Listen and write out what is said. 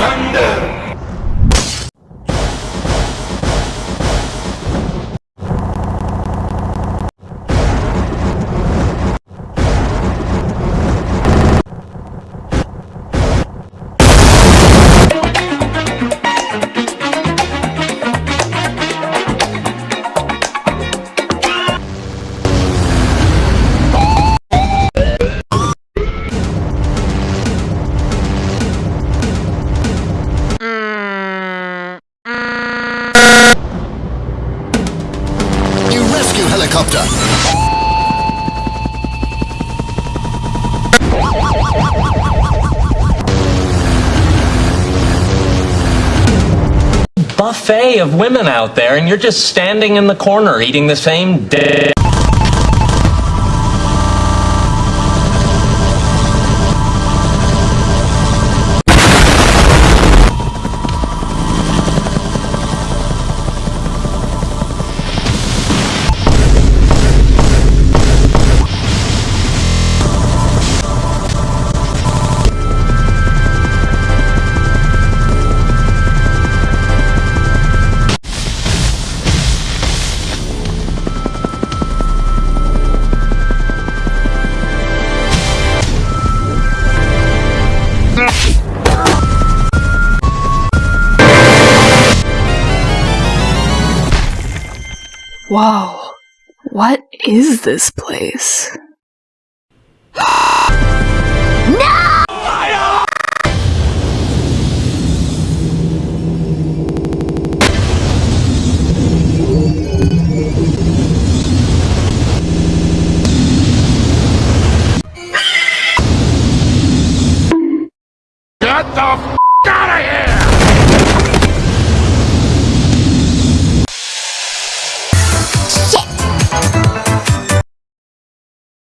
thunder. Helicopter. buffet of women out there, and you're just standing in the corner eating the same dick. Whoa. What is this place? Shit!